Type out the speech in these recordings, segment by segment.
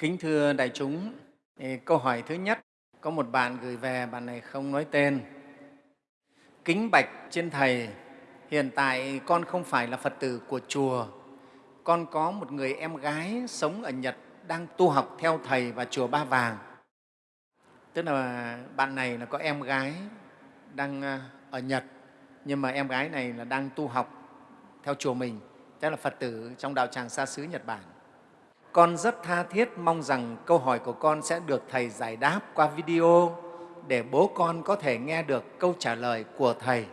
Kính thưa đại chúng, câu hỏi thứ nhất, có một bạn gửi về, bạn này không nói tên. Kính bạch trên Thầy, hiện tại con không phải là Phật tử của chùa. Con có một người em gái sống ở Nhật đang tu học theo Thầy và chùa Ba Vàng. Tức là bạn này là có em gái đang à, ở Nhật, nhưng mà em gái này là đang tu học theo chùa mình, tức là Phật tử trong đạo tràng xa xứ Nhật Bản. Con rất tha thiết mong rằng câu hỏi của con sẽ được Thầy giải đáp qua video để bố con có thể nghe được câu trả lời của Thầy.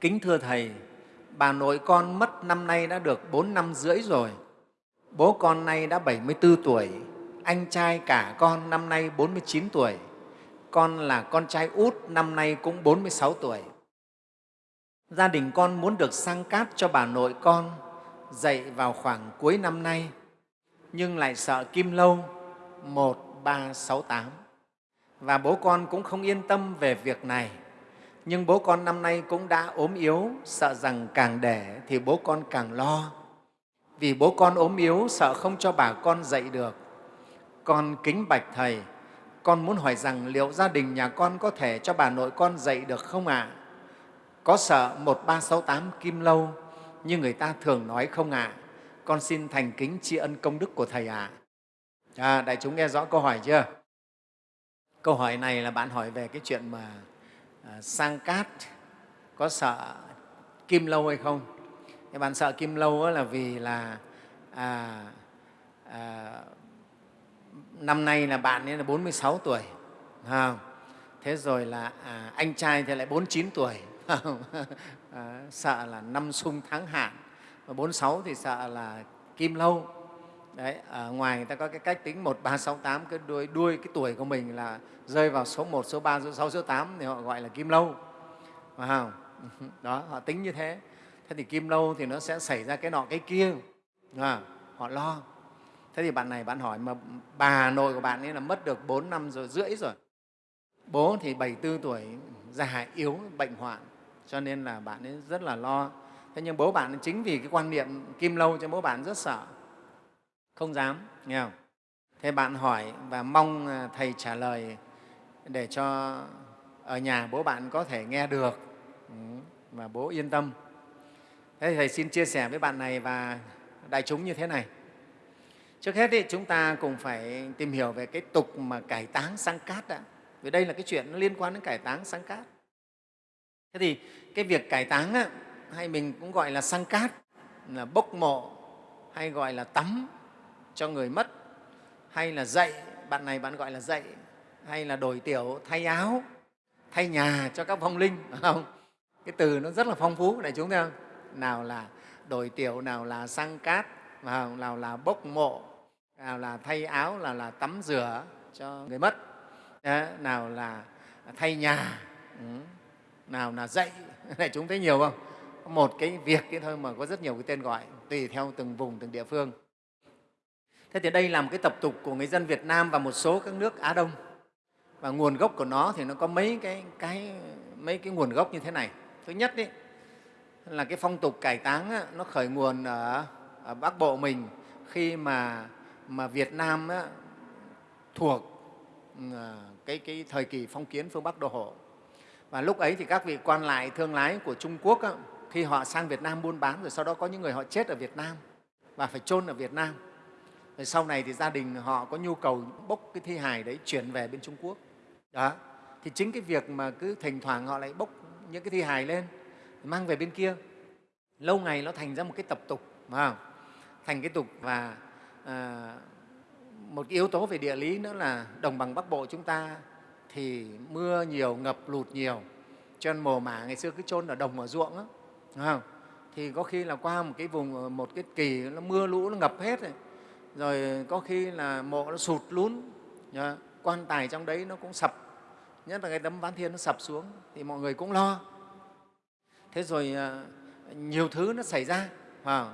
Kính thưa Thầy, bà nội con mất năm nay đã được 4 năm rưỡi rồi. Bố con nay đã 74 tuổi, anh trai cả con năm nay 49 tuổi. Con là con trai út năm nay cũng 46 tuổi. Gia đình con muốn được sang cát cho bà nội con dạy vào khoảng cuối năm nay, nhưng lại sợ kim lâu 1368. Và bố con cũng không yên tâm về việc này. Nhưng bố con năm nay cũng đã ốm yếu, sợ rằng càng để thì bố con càng lo. Vì bố con ốm yếu, sợ không cho bà con dạy được. Con kính bạch Thầy, con muốn hỏi rằng liệu gia đình nhà con có thể cho bà nội con dạy được không ạ? À? Có sợ 1368 Kim Lâu như người ta thường nói không ạ? À? Con xin thành kính tri ân công đức của Thầy ạ. À. à, đại chúng nghe rõ câu hỏi chưa? Câu hỏi này là bạn hỏi về cái chuyện mà à, sang cát có sợ Kim Lâu hay không? Thì bạn sợ Kim Lâu là vì là à, à, năm nay là bạn ấy là 46 tuổi, không? thế rồi là à, anh trai thì lại 49 tuổi, à, sợ là năm sung tháng hạn, và 46 thì sợ là kim lâu. Đấy, ở ngoài người ta có cái cách tính 1368, cái đuôi, đuôi cái tuổi của mình là rơi vào số 1, số 3, số 6, số 8 thì họ gọi là kim lâu. Phải không? Đó, họ tính như thế. Thế thì kim lâu thì nó sẽ xảy ra cái nọ cái kia. À, họ lo. Thế thì bạn này bạn hỏi mà bà nội của bạn ấy là mất được 4 năm rồi rưỡi rồi. Bố thì 74 tuổi, già yếu, bệnh hoạn, cho nên là bạn ấy rất là lo. Thế nhưng bố bạn chính vì cái quan niệm kim lâu cho bố bạn rất sợ, không dám, nghe không? Thế bạn hỏi và mong à, Thầy trả lời để cho ở nhà bố bạn có thể nghe được ừ, và bố yên tâm. Thế Thầy xin chia sẻ với bạn này và đại chúng như thế này. Trước hết thì chúng ta cùng phải tìm hiểu về cái tục mà cải táng sang cát đã. Vì đây là cái chuyện nó liên quan đến cải táng sang cát. Thế thì cái việc cải táng á, hay mình cũng gọi là sang cát, là bốc mộ, hay gọi là tắm cho người mất, hay là dạy, bạn này bạn gọi là dạy, hay là đổi tiểu, thay áo, thay nhà cho các vong linh, phải không? Cái từ nó rất là phong phú, này chúng ta nào là đổi tiểu, nào là sang cát, nào là bốc mộ, nào là thay áo, nào là tắm rửa cho người mất, nào là thay nhà, ừ, nào là dạy, này chúng thấy nhiều không? Một cái việc cái thôi mà có rất nhiều cái tên gọi, tùy theo từng vùng, từng địa phương. Thế thì đây là một cái tập tục của người dân Việt Nam và một số các nước Á Đông. Và nguồn gốc của nó thì nó có mấy cái, cái, mấy cái nguồn gốc như thế này. Thứ nhất ý, là cái phong tục cải táng á, nó khởi nguồn ở, ở Bắc Bộ mình khi mà, mà Việt Nam á, thuộc ờ, cái, cái thời kỳ phong kiến phương Bắc đô hộ. Và lúc ấy thì các vị quan lại thương lái của Trung Quốc á, khi họ sang Việt Nam buôn bán rồi sau đó có những người họ chết ở Việt Nam và phải chôn ở Việt Nam. Rồi sau này thì gia đình họ có nhu cầu bốc cái thi hài đấy chuyển về bên Trung Quốc. Đó. Thì chính cái việc mà cứ thỉnh thoảng họ lại bốc những cái thi hài lên mang về bên kia lâu ngày nó thành ra một cái tập tục phải không? thành cái tục và à, một cái yếu tố về địa lý nữa là đồng bằng bắc bộ chúng ta thì mưa nhiều ngập lụt nhiều. Cho nên mồ mả ngày xưa cứ chôn ở đồng ở ruộng đó, không? thì có khi là qua một cái vùng ờ, một cái kỳ nó mưa lũ nó ngập hết rồi rồi có khi là mộ nó sụt lún quan tài trong đấy nó cũng sập. Nhất là cái tấm ván thiên nó sập xuống thì mọi người cũng lo. Thế rồi ờ, nhiều thứ nó xảy ra à,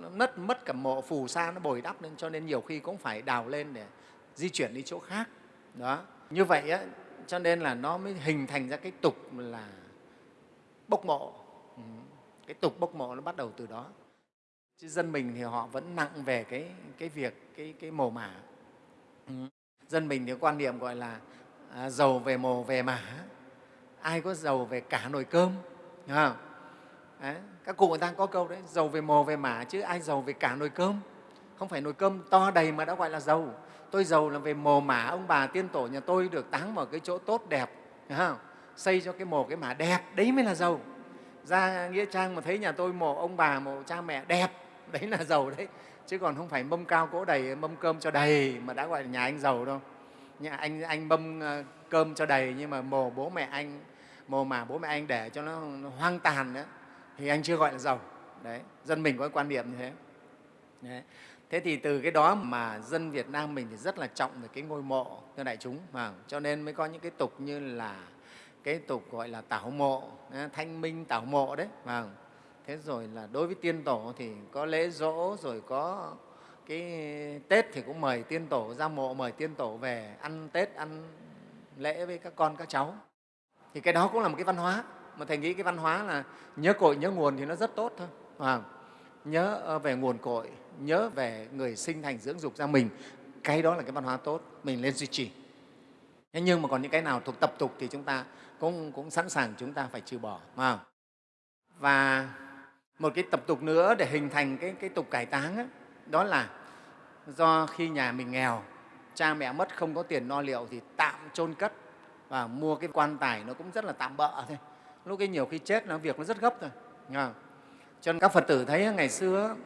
nó mất mất cả mộ phù sa nó bồi đắp lên cho nên nhiều khi cũng phải đào lên để di chuyển đi chỗ khác. Đó. Như vậy á, cho nên là nó mới hình thành ra cái tục là bốc mộ. Ừ, cái tục bốc mộ nó bắt đầu từ đó. Chứ dân mình thì họ vẫn nặng về cái, cái việc cái, cái mồ mả. Ừ. dân mình thì quan niệm gọi là à, giàu về mồ về mả. Ai có giàu về cả nồi cơm Đúng không? Đấy, các cụ người ta có câu đấy giàu về mồ về mả chứ ai giàu về cả nồi cơm? Không phải nồi cơm to đầy mà đã gọi là giàu tôi giàu là về mồ mả ông bà tiên tổ nhà tôi được táng vào cái chỗ tốt đẹp không? xây cho cái mồ cái mả đẹp đấy mới là giàu. Ra nghĩa trang mà thấy nhà tôi mồ ông bà mồ cha mẹ đẹp đấy là giàu đấy. Chứ còn không phải mâm cao cỗ đầy mâm cơm cho đầy mà đã gọi là nhà anh giàu đâu. Nhà anh anh mâm ờ, cơm cho đầy nhưng mà mồ bố mẹ anh mồ mà bố mẹ anh để cho nó, nó hoang tàn nữa thì anh chưa gọi là giàu. Đấy dân mình có quan niệm như thế. Đấy thế thì từ cái đó mà dân việt nam mình thì rất là trọng về cái ngôi mộ thưa đại chúng. Mà cho nên mới có những cái tục như là cái tục gọi là tảo mộ thanh minh tảo mộ đấy À, thế rồi là đối với tiên tổ thì có lễ dỗ rồi có cái tết thì cũng mời tiên tổ ra mộ mời tiên tổ về ăn tết ăn lễ với các con các cháu. Thì cái đó cũng là một cái văn hóa mà thầy nghĩ cái văn hóa là nhớ cội nhớ nguồn thì nó rất tốt thôi à, nhớ ờ, về nguồn cội nhớ về người sinh thành dưỡng dục ra mình cái đó là cái văn hóa tốt mình nên duy trì. Thế nhưng mà còn những cái nào thuộc tập tục thì chúng ta cũng, cũng sẵn sàng chúng ta phải trừ bỏ mà và một cái tập tục nữa để hình thành cái, cái tục cải táng ấy, đó là do khi nhà mình nghèo cha mẹ mất không có tiền no liệu thì tạm chôn cất và mua cái quan tài nó cũng rất là tạm bợ thôi. Lúc ấy nhiều khi chết nó việc nó rất gấp rồi cho nên các phật tử thấy ngày xưa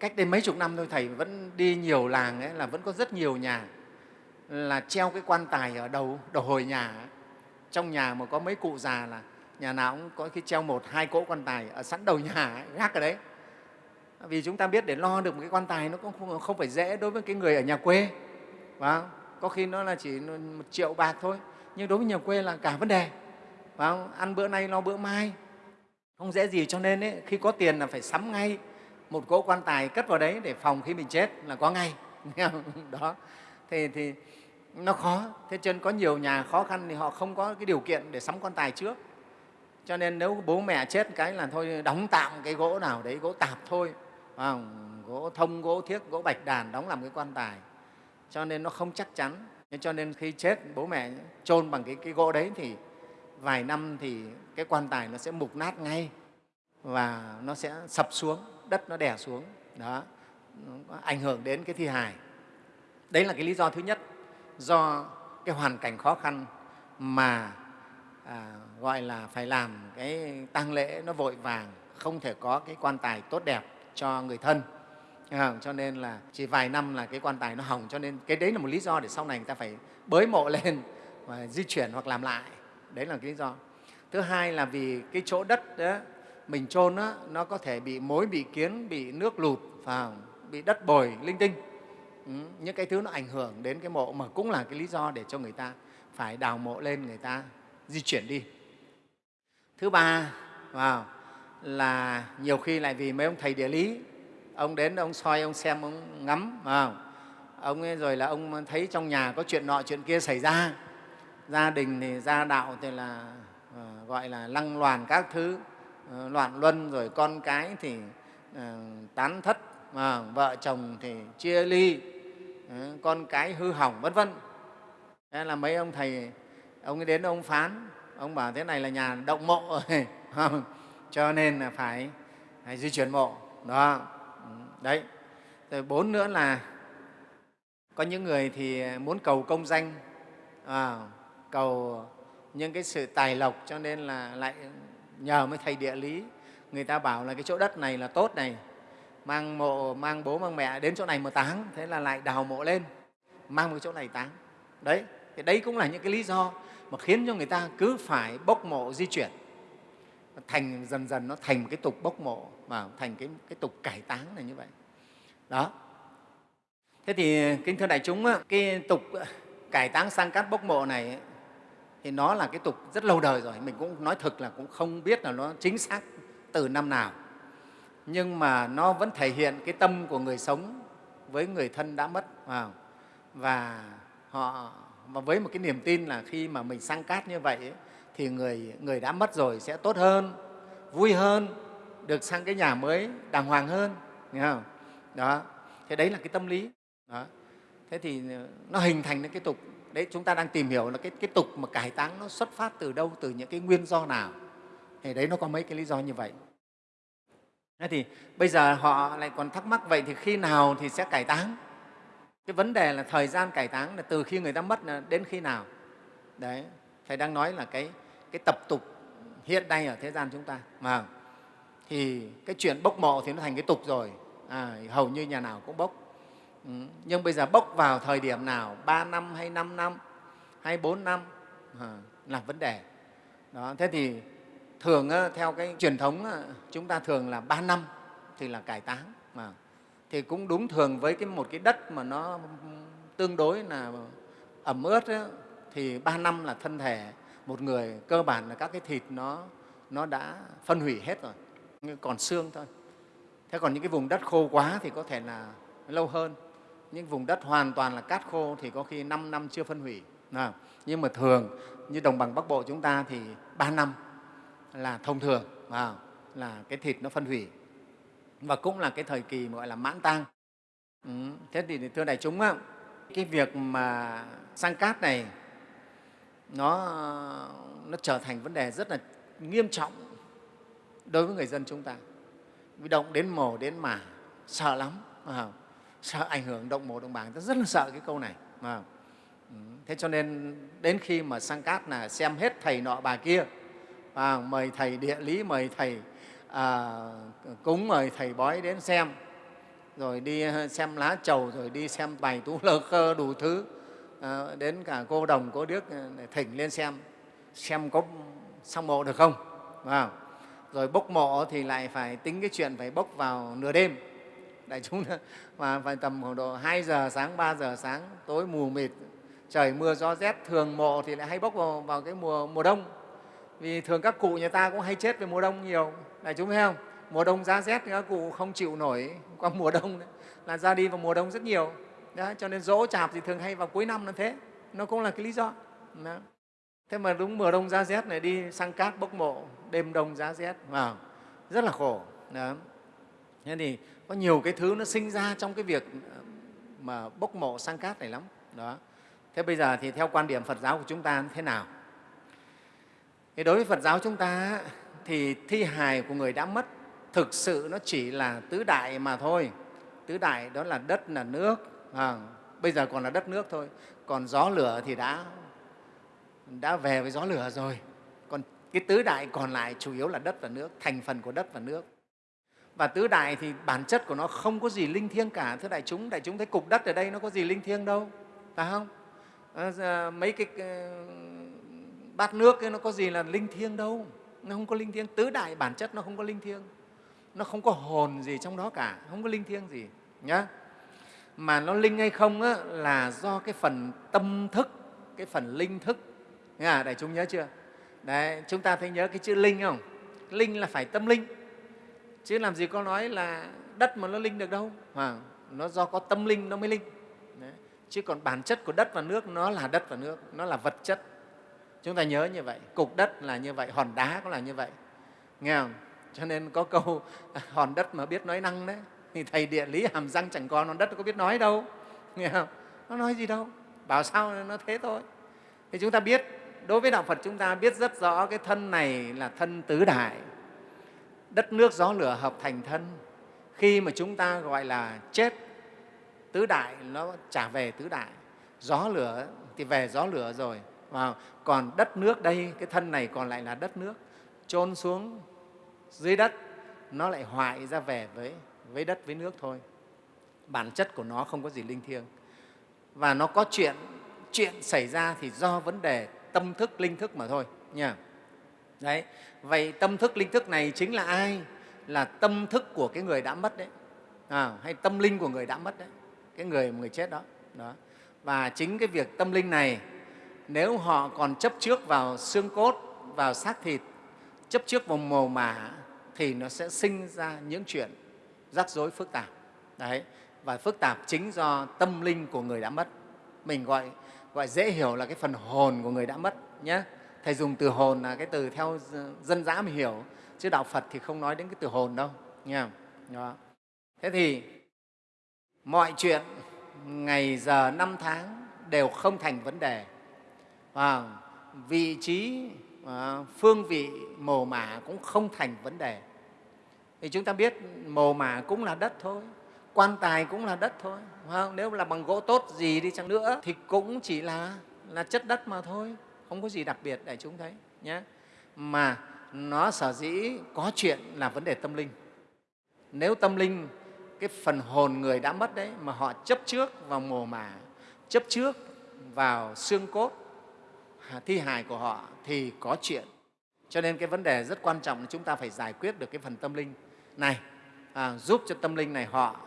cách đây mấy chục năm thôi thầy vẫn đi nhiều làng ấy là vẫn có rất nhiều nhà là treo cái quan tài ở đầu đầu hồi nhà ấy. trong nhà mà có mấy cụ già là nhà nào cũng có khi treo một hai cỗ quan tài ở sẵn đầu nhà ấy, gác ở đấy. Vì chúng ta biết để lo được một cái quan tài nó cũng không, không phải dễ đối với cái người ở nhà quê và có khi nó là chỉ một triệu bạc thôi nhưng đối với nhà quê là cả vấn đề và ăn bữa nay lo bữa mai không dễ gì cho nên ấy, khi có tiền là phải sắm ngay một cỗ quan tài cất vào đấy để phòng khi mình chết là có ngay. Đó. Thì, thì nó khó. Thế cho nên có nhiều nhà khó khăn thì họ không có cái điều kiện để sắm quan tài trước. Cho nên nếu bố mẹ chết cái là thôi đóng tạm cái gỗ nào đấy gỗ tạp thôi. À, gỗ thông gỗ thiếc gỗ bạch đàn đóng làm cái quan tài. Cho nên nó không chắc chắn. Cho nên khi chết bố mẹ chôn bằng cái, cái gỗ đấy thì vài năm thì cái quan tài nó sẽ mục nát ngay và nó sẽ sập xuống đất nó đè xuống đó nó ảnh hưởng đến cái thi hài. Đấy là cái lý do thứ nhất do cái hoàn cảnh khó khăn mà à, gọi là phải làm cái tang lễ nó vội vàng không thể có cái quan tài tốt đẹp cho người thân. Ờ, cho nên là chỉ vài năm là cái quan tài nó hỏng cho nên cái đấy là một lý do để sau này người ta phải bới mộ lên và di chuyển hoặc làm lại. Đấy là cái lý do. Thứ hai là vì cái chỗ đất đó mình chôn á nó có thể bị mối bị kiến bị nước lụt và bị đất bồi linh tinh. Ừ, những cái thứ nó ảnh hưởng đến cái mộ mà cũng là cái lý do để cho người ta phải đào mộ lên người ta di chuyển đi. Thứ ba wow, là nhiều khi lại vì mấy ông thầy địa lý ông đến ông soi ông xem ông ngắm wow. ông ấy rồi là ông thấy trong nhà có chuyện nọ chuyện kia xảy ra. Gia đình thì gia đạo thì là ờ, gọi là lăng loàn các thứ. Ờ, loạn luân rồi con cái thì ờ, tán thất mà vợ chồng thì chia ly ờ, con cái hư hỏng vân vân. Thế là mấy ông thầy ông ấy đến ông phán ông bảo thế này là nhà động mộ rồi cho nên là phải, phải di chuyển mộ đó. Ừ, đấy. Rồi bốn nữa là có những người thì muốn cầu công danh à, cầu những cái sự tài lộc cho nên là lại nhờ mấy thầy địa lý. Người ta bảo là cái chỗ đất này là tốt này. Mang mộ mang bố mang mẹ đến chỗ này mà táng. Thế là lại đào mộ lên. Mang cái chỗ này táng. Đấy thì đấy cũng là những cái lý do mà khiến cho người ta cứ phải bốc mộ di chuyển. Thành dần dần nó thành một cái tục bốc mộ và thành cái, cái tục cải táng là như vậy. Đó. Thế thì kính thưa đại chúng cái tục cải táng sang cát bốc mộ này thì nó là cái tục rất lâu đời rồi mình cũng nói thực là cũng không biết là nó chính xác từ năm nào. Nhưng mà nó vẫn thể hiện cái tâm của người sống với người thân đã mất và họ và với một cái niềm tin là khi mà mình sang cát như vậy ấy, thì người, người đã mất rồi sẽ tốt hơn, vui hơn, được sang cái nhà mới đàng hoàng hơn. nghe không? Đó thế đấy là cái tâm lý. Đó. Thế thì nó hình thành cái tục đấy chúng ta đang tìm hiểu là cái, cái tục mà cải táng nó xuất phát từ đâu từ những cái nguyên do nào. Thì đấy nó có mấy cái lý do như vậy. Thế thì bây giờ họ lại còn thắc mắc vậy thì khi nào thì sẽ cải táng? Cái vấn đề là thời gian cải táng là từ khi người ta mất đến khi nào? Đấy thầy đang nói là cái cái tập tục hiện nay ở thế gian chúng ta. Mà thì cái chuyện bốc mộ thì nó thành cái tục rồi. À, hầu như nhà nào cũng bốc ừ. nhưng bây giờ bốc vào thời điểm nào? Ba năm hay năm năm? Hay bốn năm? À, là vấn đề. Đó thế thì thường theo cái truyền thống chúng ta thường là ba năm thì là cải táng mà. Thì cũng đúng thường với cái một cái đất mà nó tương đối là ẩm ướt ấy, thì ba năm là thân thể một người cơ bản là các cái thịt nó nó đã phân hủy hết rồi còn xương thôi. Thế còn những cái vùng đất khô quá thì có thể là lâu hơn những vùng đất hoàn toàn là cát khô thì có khi 5 năm chưa phân hủy. À, nhưng mà thường như đồng bằng bắc bộ chúng ta thì ba năm là thông thường à, là cái thịt nó phân hủy. Và cũng là cái thời kỳ gọi là mãn tang. Ừ. thế thì thưa đại chúng cái việc mà sang cát này nó, nó trở thành vấn đề rất là nghiêm trọng đối với người dân chúng ta. Vì động đến mồ đến mả sợ lắm à, sợ ảnh hưởng động mồ động bảng, ta rất là sợ cái câu này à. thế cho nên đến khi mà sang cát là xem hết thầy nọ bà kia à, mời thầy địa lý mời thầy à, cúng mời thầy bói đến xem rồi đi ờ, xem lá trầu rồi đi xem bài tú lơ khơ đủ thứ à, đến cả cô đồng cô điếc ờ, thỉnh lên xem xem có xong mộ được không à, rồi bốc mộ thì lại phải tính cái chuyện phải bốc vào nửa đêm đại chúng mà phải tầm khoảng độ 2 giờ sáng 3 giờ sáng tối mù mịt trời mưa gió rét thường mộ thì lại hay bốc vào, vào cái mùa mùa đông. Vì thường các cụ nhà ta cũng hay chết về mùa đông nhiều. Đại chúng thấy không? Mùa đông giá rét thì các cụ không chịu nổi qua mùa đông đấy, là ra đi vào mùa đông rất nhiều. Đó, cho nên dỗ chạp thì thường hay vào cuối năm là thế. Nó cũng là cái lý do. Đó. thế mà đúng mùa đông giá rét này đi sang cát bốc mộ đêm đông giá rét. Vào rất là khổ. Đó. thế thì có nhiều cái thứ nó sinh ra trong cái việc ờ, mà bốc mộ sang cát này lắm. Đó. Thế bây giờ thì theo quan điểm phật giáo của chúng ta thế nào? Thì đối với phật giáo chúng ta thì thi hài của người đã mất thực sự nó chỉ là tứ đại mà thôi. Tứ đại đó là đất là nước à, bây giờ còn là đất nước thôi. Còn gió lửa thì đã đã về với gió lửa rồi. Còn cái tứ đại còn lại chủ yếu là đất và nước thành phần của đất và nước và tứ đại thì bản chất của nó không có gì linh thiêng cả. Thưa đại chúng đại chúng thấy cục đất ở đây nó có gì linh thiêng đâu phải không? À, mấy cái ờ, bát nước ấy, nó có gì là linh thiêng đâu. Nó không có linh thiêng. Tứ đại bản chất nó không có linh thiêng. Nó không có hồn gì trong đó cả. Không có linh thiêng gì nhá. Mà nó linh hay không á, là do cái phần tâm thức cái phần linh thức. Nghe đại chúng nhớ chưa? Đấy chúng ta thấy nhớ cái chữ linh không? Linh là phải tâm linh chứ làm gì có nói là đất mà nó linh được đâu. À, nó do có tâm linh nó mới linh. Đấy. chứ còn bản chất của đất và nước nó là đất và nước nó là vật chất. Chúng ta nhớ như vậy cục đất là như vậy hòn đá cũng là như vậy. Nghe không? Cho nên có câu hòn đất mà biết nói năng đấy. Thì thầy địa lý hàm răng chẳng còn hòn đất có biết nói đâu. Nghe không? Nó nói gì đâu. Bảo sao nó thế thôi. Thì chúng ta biết đối với đạo phật chúng ta biết rất rõ cái thân này là thân tứ đại đất nước gió lửa hợp thành thân. Khi mà chúng ta gọi là chết tứ đại nó trả về tứ đại. Gió lửa thì về gió lửa rồi và còn đất nước đây cái thân này còn lại là đất nước. Chôn xuống dưới đất nó lại hoại ra về với, với đất với nước thôi. Bản chất của nó không có gì linh thiêng. Và nó có chuyện chuyện xảy ra thì do vấn đề tâm thức linh thức mà thôi nha đấy. Vậy tâm thức linh thức này chính là ai? Là tâm thức của cái người đã mất đấy. À, hay tâm linh của người đã mất đấy. Cái người người chết đó. Đó. Và chính cái việc tâm linh này nếu họ còn chấp trước vào xương cốt vào xác thịt chấp trước vào mồ mả thì nó sẽ sinh ra những chuyện rắc rối phức tạp. Đấy. Và phức tạp chính do tâm linh của người đã mất. Mình gọi gọi dễ hiểu là cái phần hồn của người đã mất nhé thầy dùng từ hồn là cái từ theo dân dã mình hiểu chứ đạo phật thì không nói đến cái từ hồn đâu nha đó. thế thì mọi chuyện ngày giờ năm tháng đều không thành vấn đề. Và vị trí à, phương vị mồ mả cũng không thành vấn đề. Thì chúng ta biết mồ mả cũng là đất thôi quan tài cũng là đất thôi không? nếu là bằng gỗ tốt gì đi chăng nữa thì cũng chỉ là là chất đất mà thôi không có gì đặc biệt để chúng thấy nhé mà nó sở dĩ có chuyện là vấn đề tâm linh. Nếu tâm linh cái phần hồn người đã mất đấy mà họ chấp trước vào mồ mả chấp trước vào xương cốt thi hài của họ thì có chuyện. Cho nên cái vấn đề rất quan trọng là chúng ta phải giải quyết được cái phần tâm linh. Này à, giúp cho tâm linh này họ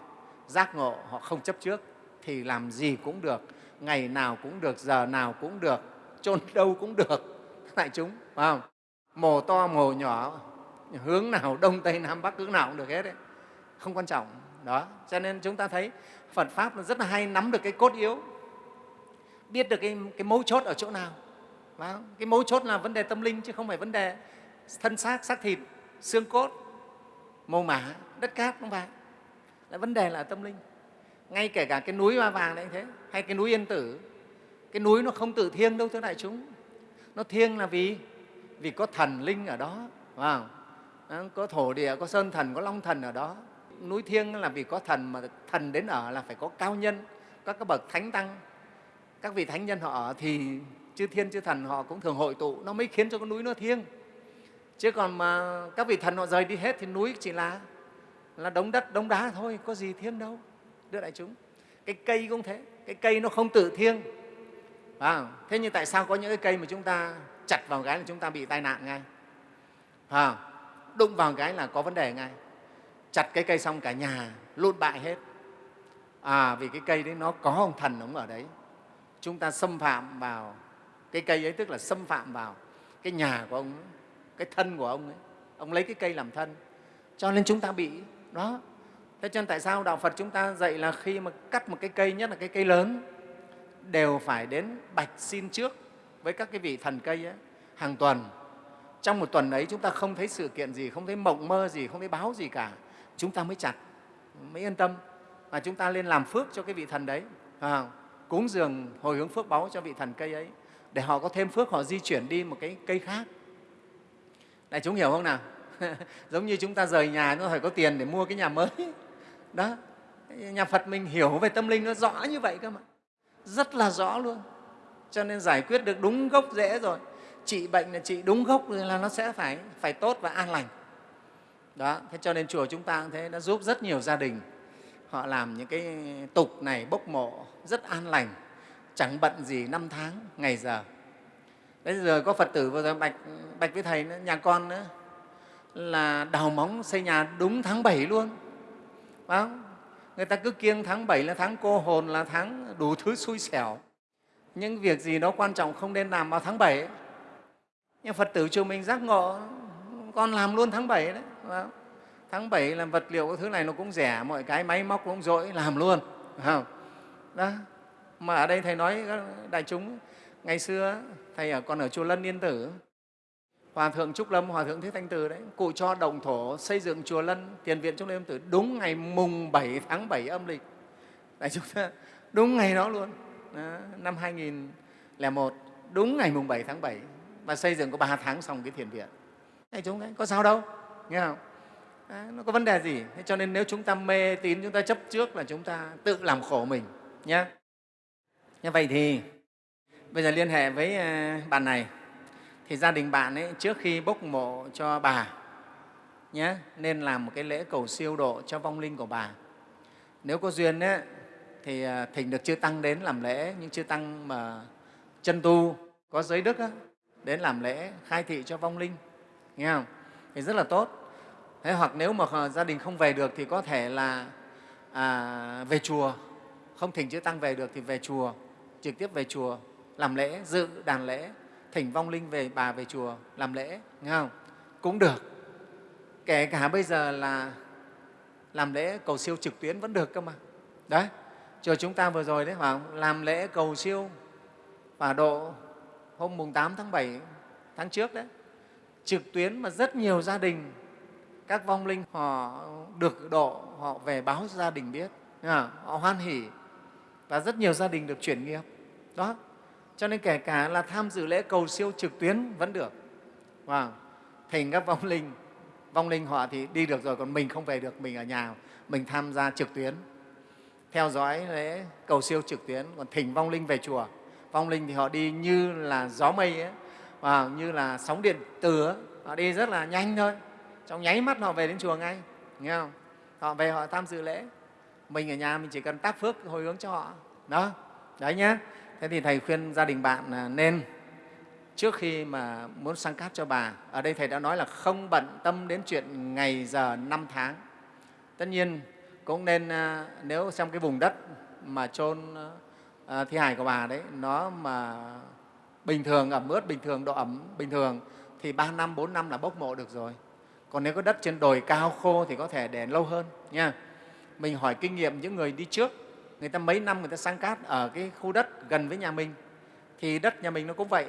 giác ngộ họ không chấp trước thì làm gì cũng được ngày nào cũng được giờ nào cũng được chôn đâu cũng được. Đại chúng phải không? Mồ to mồ nhỏ hướng nào đông tây nam bắc hướng nào cũng được hết đấy. Không quan trọng. Đó cho nên chúng ta thấy phật pháp nó rất là hay nắm được cái cốt yếu biết được cái, cái mấu chốt ở chỗ nào. Phải không? cái mấu chốt là vấn đề tâm linh chứ không phải vấn đề thân xác xác thịt xương cốt mồ mả đất cát không phải là vấn đề là tâm linh. Ngay kể cả cái núi hoa vàng đấy thế hay cái núi yên tử cái núi nó không tự thiêng đâu thưa đại chúng. Nó thiêng là vì vì có thần linh ở đó wow. có thổ địa, có sơn thần, có long thần ở đó. Núi thiêng là vì có thần mà thần đến ở là phải có cao nhân, các cái bậc thánh tăng. Các vị thánh nhân họ ở thì chư thiên, chư thần họ cũng thường hội tụ. Nó mới khiến cho cái núi nó thiêng. Chứ còn mà các vị thần họ rời đi hết thì núi chỉ là là đống đất, đống đá thôi, có gì thiêng đâu đưa đại chúng. Cái cây cũng thế, cái cây nó không tự thiêng à, thế nhưng tại sao có những cái cây mà chúng ta chặt vào cái là chúng ta bị tai nạn ngay? À, đụng vào cái là có vấn đề ngay. Chặt cái cây xong cả nhà lụt bại hết. À vì cái cây đấy nó có ông thần ông ở đấy. Chúng ta xâm phạm vào cái cây ấy tức là xâm phạm vào cái nhà của ông ấy, cái thân của ông ấy. Ông lấy cái cây làm thân. Cho nên chúng ta bị đó. Thế cho nên tại sao đạo phật chúng ta dạy là khi mà cắt một cái cây nhất là cái cây lớn đều phải đến bạch xin trước với các cái vị thần cây ấy, hàng tuần. Trong một tuần ấy chúng ta không thấy sự kiện gì không thấy mộng mơ gì không thấy báo gì cả. Chúng ta mới chặt mới yên tâm và chúng ta lên làm phước cho cái vị thần đấy. À, cúng dường hồi hướng phước báu cho vị thần cây ấy để họ có thêm phước họ di chuyển đi một cái cây khác. Đại chúng hiểu không nào? Giống như chúng ta rời nhà nó phải có tiền để mua cái nhà mới. Đó nhà phật mình hiểu về tâm linh nó rõ như vậy cơ mà rất là rõ luôn. Cho nên giải quyết được đúng gốc rễ rồi. Trị bệnh là trị đúng gốc rồi là nó sẽ phải phải tốt và an lành. Đó thế cho nên chùa chúng ta cũng thế đã giúp rất nhiều gia đình. Họ làm những cái tục này bốc mộ rất an lành. Chẳng bận gì năm tháng ngày giờ. Bây giờ có phật tử vừa rồi bạch bạch với thầy nữa, nhà con nữa là đào móng xây nhà đúng tháng 7 luôn. Phải không? Người ta cứ kiêng tháng 7 là tháng cô hồn, là tháng đủ thứ xui xẻo. Nhưng việc gì nó quan trọng không nên làm vào tháng 7 nhưng phật tử chùa mình giác ngộ, con làm luôn tháng 7 đấy. Không? tháng 7 làm vật liệu cái thứ này nó cũng rẻ, mọi cái máy móc cũng dỗi làm luôn. Không? đó. Mà ở đây thầy nói đại chúng, ngày xưa thầy ở, còn ở chùa lân yên tử hòa thượng trúc lâm hòa thượng thế thanh từ đấy cụ cho đồng thổ xây dựng chùa lân tiền viện trúc lâm tử đúng ngày mùng 7 tháng 7 âm lịch. Đại chúng ta đúng ngày đó luôn. Đó, năm 2001 đúng ngày mùng 7 tháng 7 và xây dựng có 3 tháng xong cái thiền viện. Đại chúng đấy có sao đâu nghe không? À, nó có vấn đề gì? Thế cho nên nếu chúng ta mê tín chúng ta chấp trước là chúng ta tự làm khổ mình nhé như vậy thì bây giờ liên hệ với à, bạn này thì gia đình bạn ấy trước khi bốc mộ cho bà nhé nên làm một cái lễ cầu siêu độ cho vong linh của bà. Nếu có duyên ấy, thì à, thỉnh được chư tăng đến làm lễ nhưng chư tăng mà chân tu có giới đức ấy, đến làm lễ khai thị cho vong linh nghe không? Thì rất là tốt. Thế hoặc nếu mà à, gia đình không về được thì có thể là à, về chùa. Không thỉnh chữ tăng về được thì về chùa trực tiếp về chùa làm lễ dự đàn lễ thỉnh vong linh về bà về chùa làm lễ, nghe không? Cũng được. Kể cả bây giờ là làm lễ cầu siêu trực tuyến vẫn được cơ mà. Đấy, chùa chúng ta vừa rồi đấy, phải không? làm lễ cầu siêu và độ hôm mùng 8 tháng 7 tháng trước đấy. Trực tuyến mà rất nhiều gia đình, các vong linh họ được độ, họ về báo gia đình biết họ hoan hỉ và rất nhiều gia đình được chuyển nghiệp. Đó cho nên kể cả là tham dự lễ cầu siêu trực tuyến vẫn được. Và thỉnh các vong linh vong linh họ thì đi được rồi còn mình không về được mình ở nhà mình tham gia trực tuyến. Theo dõi lễ cầu siêu trực tuyến còn thỉnh vong linh về chùa. Vong linh thì họ đi như là gió mây ấy, và như là sóng điện từ ấy. họ đi rất là nhanh thôi. Trong nháy mắt họ về đến chùa ngay nghe không? Họ về họ tham dự lễ. Mình ở nhà mình chỉ cần tác phước hồi hướng cho họ. Đó đấy nhé thế thì thầy khuyên gia đình bạn là nên, trước khi mà muốn sang cát cho bà, ở đây thầy đã nói là không bận tâm đến chuyện ngày giờ năm tháng. Tất nhiên cũng nên à, nếu trong cái vùng đất mà chôn à, thi hài của bà đấy, nó mà bình thường, ẩm ướt, bình thường, độ ẩm bình thường, thì ba năm, bốn năm là bốc mộ được rồi. Còn nếu có đất trên đồi cao khô thì có thể để lâu hơn nha. Mình hỏi kinh nghiệm những người đi trước người ta mấy năm người ta sang cát ở cái khu đất gần với nhà mình. Thì đất nhà mình nó cũng vậy.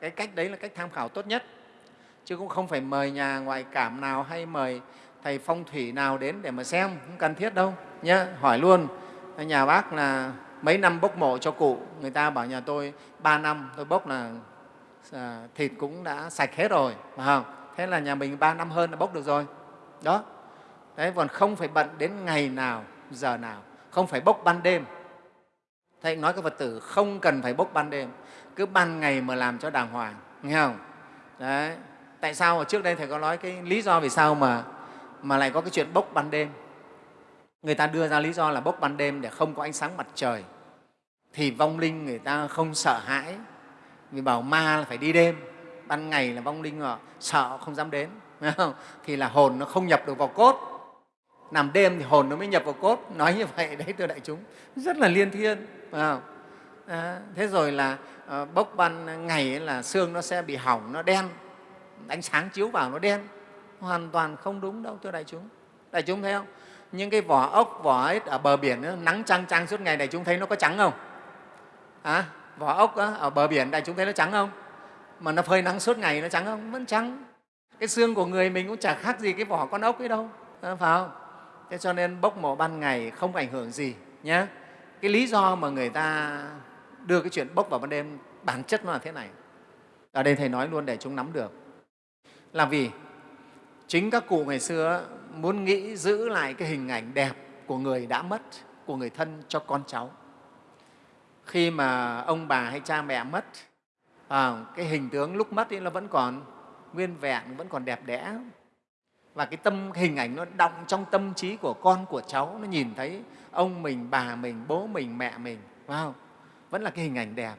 Cái cách đấy là cách tham khảo tốt nhất. Chứ cũng không phải mời nhà ngoại cảm nào hay mời thầy phong thủy nào đến để mà xem. Không cần thiết đâu. Nhé hỏi luôn. Nhà bác là mấy năm bốc mộ cho cụ? Người ta bảo nhà tôi ba năm. Tôi bốc là à, thịt cũng đã sạch hết rồi. Phải không? Thế là nhà mình ba năm hơn là bốc được rồi. Đó. Đấy còn không phải bận đến ngày nào giờ nào không phải bốc ban đêm. Thầy nói các phật tử không cần phải bốc ban đêm, cứ ban ngày mà làm cho đàng hoàng, nghe không? Đấy. Tại sao? Trước đây thầy có nói cái lý do vì sao mà mà lại có cái chuyện bốc ban đêm. Người ta đưa ra lý do là bốc ban đêm để không có ánh sáng mặt trời. Thì vong linh người ta không sợ hãi, vì bảo ma là phải đi đêm, ban ngày là vong linh họ sợ không dám đến không? thì là hồn nó không nhập được vào cốt nằm đêm thì hồn nó mới nhập vào cốt. Nói như vậy đấy thưa đại chúng. Rất là liên thiên phải không? À, thế rồi là à, bốc ban ngày là xương nó sẽ bị hỏng nó đen. Ánh sáng chiếu vào nó đen. Hoàn toàn không đúng đâu thưa đại chúng. Đại chúng thấy không? Những cái vỏ ốc vỏ ấy ở bờ biển ấy, nắng trăng trăng suốt ngày đại chúng thấy nó có trắng không? À, vỏ ốc ấy, ở bờ biển đại chúng thấy nó trắng không? Mà nó phơi nắng suốt ngày nó trắng không? Vẫn trắng. Cái xương của người mình cũng chả khác gì cái vỏ con ốc ấy đâu. Ờ, phải không? Thế cho nên bốc mộ ban ngày không ảnh hưởng gì nhé cái lý do mà người ta đưa cái chuyện bốc vào ban đêm bản chất nó là thế này. Ở đây thầy nói luôn để chúng nắm được. Là vì chính các cụ ngày xưa muốn nghĩ giữ lại cái hình ảnh đẹp của người đã mất của người thân cho con cháu. Khi mà ông bà hay cha mẹ mất à, cái hình tướng lúc mất ấy nó vẫn còn nguyên vẹn vẫn còn đẹp đẽ và cái tâm hình ảnh nó động trong tâm trí của con của cháu nó nhìn thấy ông mình bà mình bố mình mẹ mình phải không? vẫn là cái hình ảnh đẹp.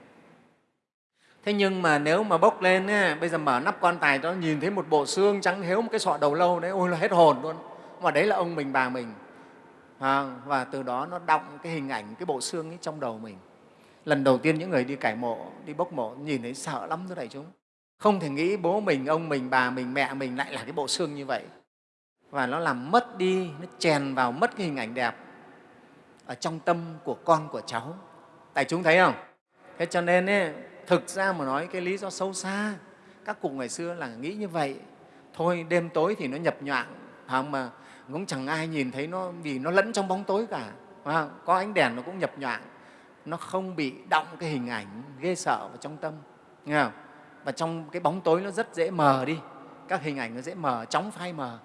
Thế nhưng mà nếu mà bốc lên ấy, bây giờ mở nắp quan tài nó nhìn thấy một bộ xương trắng héo một cái sọ đầu lâu đấy ôi là hết hồn luôn. Mà đấy là ông mình bà mình. À, và từ đó nó động cái hình ảnh cái bộ xương ấy trong đầu mình. Lần đầu tiên những người đi cải mộ đi bốc mộ nhìn thấy sợ lắm thưa đại chúng. Không thể nghĩ bố mình ông mình bà mình mẹ mình lại là cái bộ xương như vậy và nó làm mất đi nó chèn vào mất cái hình ảnh đẹp ở trong tâm của con của cháu. Tại chúng thấy không? Thế cho nên ấy, thực ra mà nói cái lý do sâu xa các cụ ngày xưa là nghĩ như vậy. Thôi đêm tối thì nó nhập nhoạng không mà? Cũng chẳng ai nhìn thấy nó vì nó lẫn trong bóng tối cả không? có ánh đèn nó cũng nhập nhoạng nó không bị động cái hình ảnh ghê sợ vào trong tâm nghe không? và trong cái bóng tối nó rất dễ mờ đi. Các hình ảnh nó dễ mờ chóng phai mờ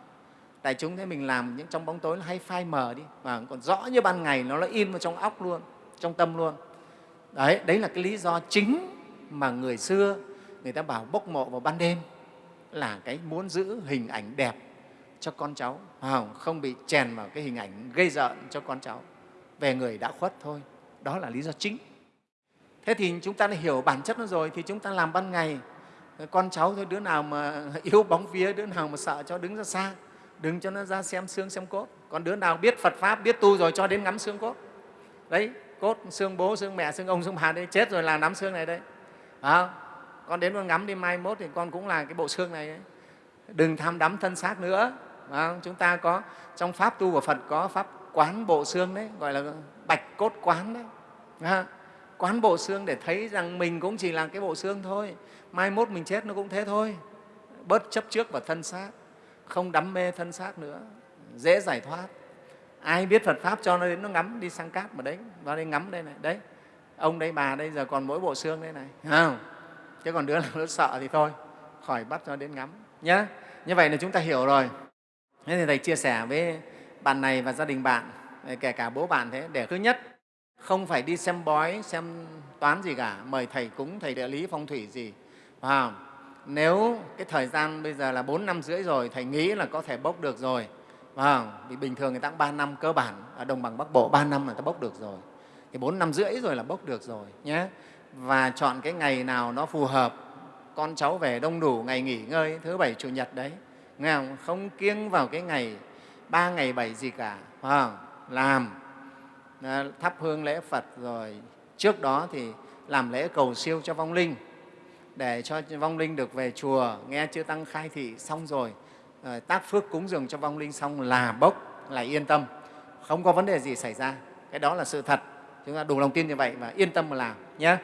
đại chúng thấy mình làm những trong bóng tối nó hay phai mờ đi. Và còn rõ như ban ngày nó nó in vào trong óc luôn trong tâm luôn. Đấy đấy là cái lý do chính mà người xưa người ta bảo bốc mộ vào ban đêm là cái muốn giữ hình ảnh đẹp cho con cháu. Không, không bị chèn vào cái hình ảnh gây rợn cho con cháu. Về người đã khuất thôi. Đó là lý do chính. Thế thì chúng ta đã hiểu bản chất nó rồi thì chúng ta làm ban ngày con cháu thôi đứa nào mà yếu bóng vía đứa nào mà sợ cho đứng ra xa đừng cho nó ra xem xương xem cốt. Còn đứa nào biết phật pháp biết tu rồi cho đến ngắm xương cốt. Đấy cốt xương bố xương mẹ xương ông xương bà đấy chết rồi là nắm xương này đấy. à, con đến con ngắm đi mai mốt thì con cũng là cái bộ xương này đấy. đừng tham đắm thân xác nữa. À, chúng ta có trong pháp tu của phật có pháp quán bộ xương đấy gọi là bạch cốt quán đấy. À, quán bộ xương để thấy rằng mình cũng chỉ là cái bộ xương thôi. Mai mốt mình chết nó cũng thế thôi. Bớt chấp trước vào thân xác không đắm mê thân xác nữa dễ giải thoát. Ai biết phật pháp cho nó đến nó ngắm đi sang cát mà đấy vào đây ngắm đây này đấy ông đây bà đây giờ còn mỗi bộ xương đây này không? Chứ còn đứa nào nó sợ thì thôi khỏi bắt cho đến ngắm nhé như vậy là chúng ta hiểu rồi. Thế thì thầy chia sẻ với bạn này và gia đình bạn kể cả bố bạn thế để thứ nhất không phải đi xem bói xem toán gì cả mời thầy cúng thầy địa lý phong thủy gì à, nếu cái thời gian bây giờ là bốn năm rưỡi rồi thầy nghĩ là có thể bốc được rồi. À, vì bình thường người ta cũng ba năm cơ bản ở đồng bằng bắc bộ ba năm là ta bốc được rồi. Thì bốn năm rưỡi rồi là bốc được rồi nhé. Và chọn cái ngày nào nó phù hợp con cháu về đông đủ ngày nghỉ ngơi thứ bảy chủ nhật đấy. Nghe không, không kiêng vào cái ngày ba ngày bảy gì cả. À, làm. Ờ, thắp hương lễ phật rồi. Trước đó thì làm lễ cầu siêu cho vong linh để cho vong linh được về chùa. Nghe chư tăng khai thị xong rồi ờ, tác phước cúng dường cho vong linh xong là bốc, là yên tâm. Không có vấn đề gì xảy ra. Cái đó là sự thật. Chúng ta đủ lòng tin như vậy và yên tâm mà làm nhé